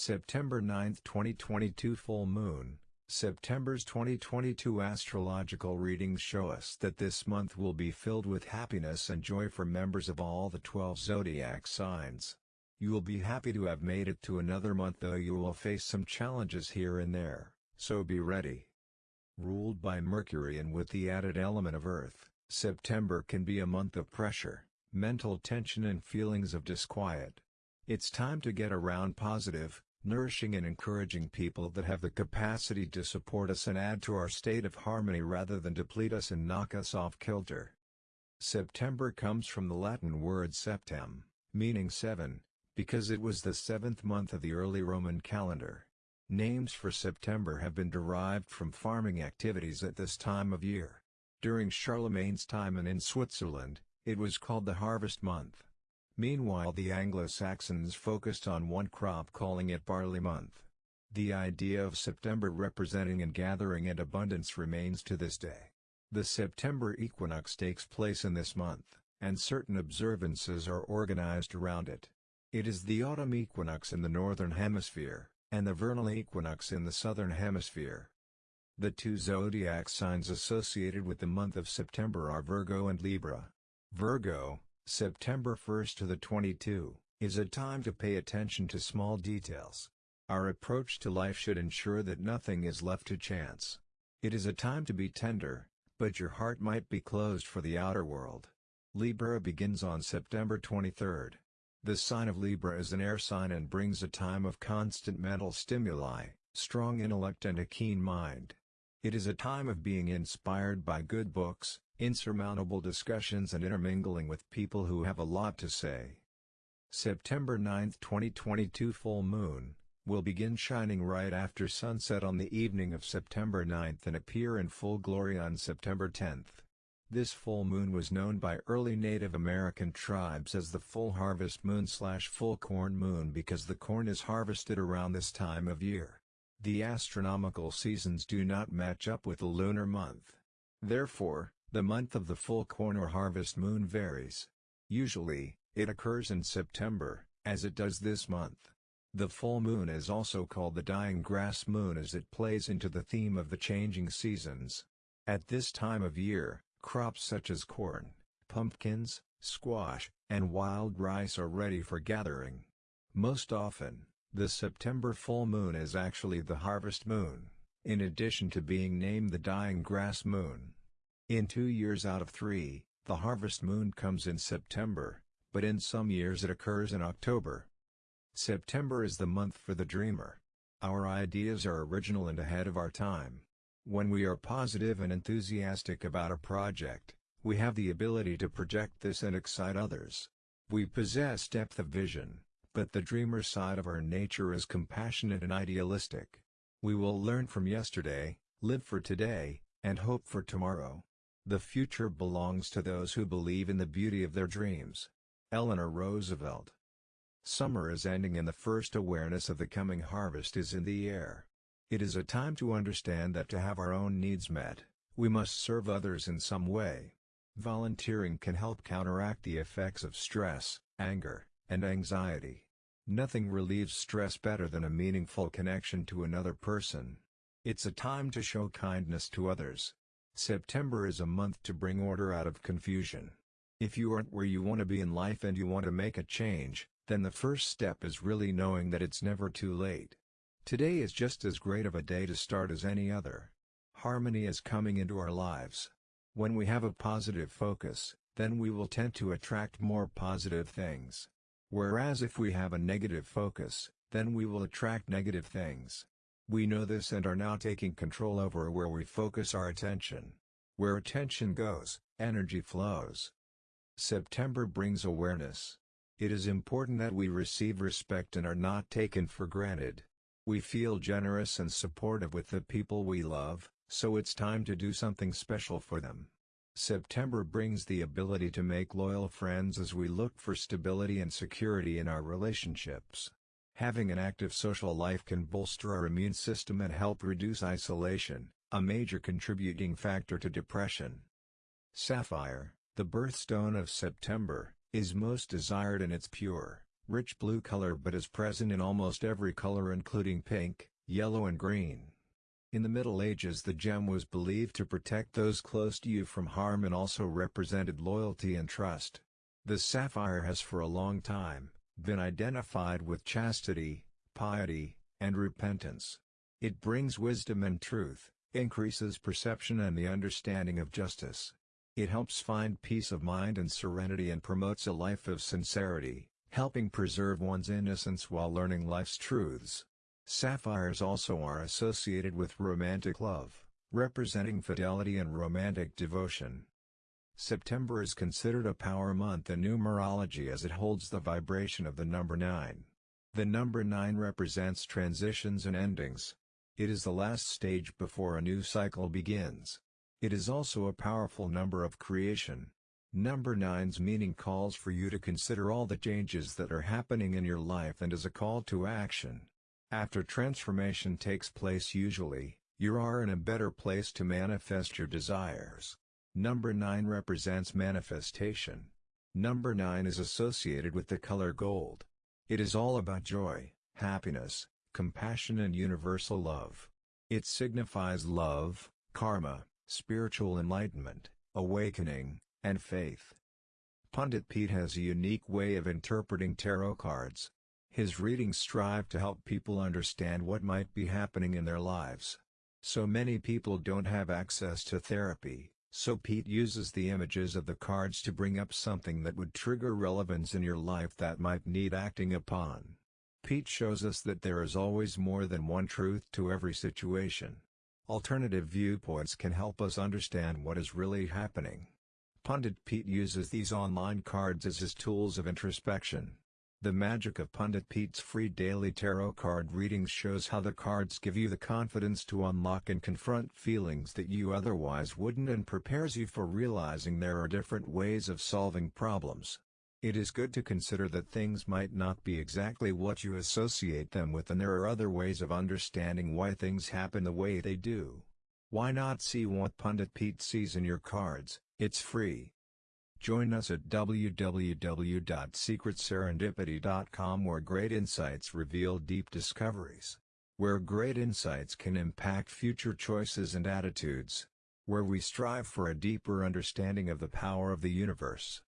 September 9, 2022 Full Moon September's 2022 astrological readings show us that this month will be filled with happiness and joy for members of all the 12 zodiac signs. You will be happy to have made it to another month though you will face some challenges here and there, so be ready. Ruled by Mercury and with the added element of Earth, September can be a month of pressure, mental tension and feelings of disquiet. It's time to get around positive, nourishing and encouraging people that have the capacity to support us and add to our state of harmony rather than deplete us and knock us off kilter. September comes from the Latin word septem, meaning seven, because it was the seventh month of the early Roman calendar. Names for September have been derived from farming activities at this time of year. During Charlemagne's time and in Switzerland, it was called the harvest month. Meanwhile the Anglo-Saxons focused on one crop calling it barley month. The idea of September representing and gathering and abundance remains to this day. The September equinox takes place in this month, and certain observances are organized around it. It is the autumn equinox in the northern hemisphere, and the vernal equinox in the southern hemisphere. The two zodiac signs associated with the month of September are Virgo and Libra. Virgo, September 1st to the 22, is a time to pay attention to small details. Our approach to life should ensure that nothing is left to chance. It is a time to be tender, but your heart might be closed for the outer world. Libra begins on September 23rd. The sign of Libra is an air sign and brings a time of constant mental stimuli, strong intellect and a keen mind. It is a time of being inspired by good books, insurmountable discussions and intermingling with people who have a lot to say. September 9, 2022 Full Moon, will begin shining right after sunset on the evening of September 9 and appear in full glory on September 10. This full moon was known by early Native American tribes as the full harvest moon slash full corn moon because the corn is harvested around this time of year. The astronomical seasons do not match up with the lunar month. Therefore, the month of the full corn or harvest moon varies. Usually, it occurs in September, as it does this month. The full moon is also called the dying grass moon as it plays into the theme of the changing seasons. At this time of year, crops such as corn, pumpkins, squash, and wild rice are ready for gathering. Most often, the September full moon is actually the harvest moon, in addition to being named the dying grass moon. In two years out of three, the harvest moon comes in September, but in some years it occurs in October. September is the month for the dreamer. Our ideas are original and ahead of our time. When we are positive and enthusiastic about a project, we have the ability to project this and excite others. We possess depth of vision, but the dreamer side of our nature is compassionate and idealistic. We will learn from yesterday, live for today, and hope for tomorrow. The future belongs to those who believe in the beauty of their dreams. Eleanor Roosevelt Summer is ending and the first awareness of the coming harvest is in the air. It is a time to understand that to have our own needs met, we must serve others in some way. Volunteering can help counteract the effects of stress, anger, and anxiety. Nothing relieves stress better than a meaningful connection to another person. It's a time to show kindness to others, September is a month to bring order out of confusion. If you aren't where you want to be in life and you want to make a change, then the first step is really knowing that it's never too late. Today is just as great of a day to start as any other. Harmony is coming into our lives. When we have a positive focus, then we will tend to attract more positive things. Whereas if we have a negative focus, then we will attract negative things. We know this and are now taking control over where we focus our attention. Where attention goes, energy flows. September brings awareness. It is important that we receive respect and are not taken for granted. We feel generous and supportive with the people we love, so it's time to do something special for them. September brings the ability to make loyal friends as we look for stability and security in our relationships. Having an active social life can bolster our immune system and help reduce isolation, a major contributing factor to depression. Sapphire, the birthstone of September, is most desired in its pure, rich blue color but is present in almost every color including pink, yellow and green. In the Middle Ages the gem was believed to protect those close to you from harm and also represented loyalty and trust. The sapphire has for a long time, been identified with chastity, piety, and repentance. It brings wisdom and truth, increases perception and the understanding of justice. It helps find peace of mind and serenity and promotes a life of sincerity, helping preserve one's innocence while learning life's truths. Sapphires also are associated with romantic love, representing fidelity and romantic devotion. September is considered a power month in numerology as it holds the vibration of the number 9. The number 9 represents transitions and endings. It is the last stage before a new cycle begins. It is also a powerful number of creation. Number 9's meaning calls for you to consider all the changes that are happening in your life and is a call to action. After transformation takes place usually, you are in a better place to manifest your desires. Number 9 represents manifestation. Number 9 is associated with the color gold. It is all about joy, happiness, compassion and universal love. It signifies love, karma, spiritual enlightenment, awakening, and faith. Pundit Pete has a unique way of interpreting tarot cards. His readings strive to help people understand what might be happening in their lives. So many people don't have access to therapy, so Pete uses the images of the cards to bring up something that would trigger relevance in your life that might need acting upon. Pete shows us that there is always more than one truth to every situation. Alternative viewpoints can help us understand what is really happening. Pundit Pete uses these online cards as his tools of introspection. The magic of Pundit Pete's free daily tarot card readings shows how the cards give you the confidence to unlock and confront feelings that you otherwise wouldn't and prepares you for realizing there are different ways of solving problems. It is good to consider that things might not be exactly what you associate them with and there are other ways of understanding why things happen the way they do. Why not see what Pundit Pete sees in your cards, it's free. Join us at www.secretserendipity.com where great insights reveal deep discoveries. Where great insights can impact future choices and attitudes. Where we strive for a deeper understanding of the power of the universe.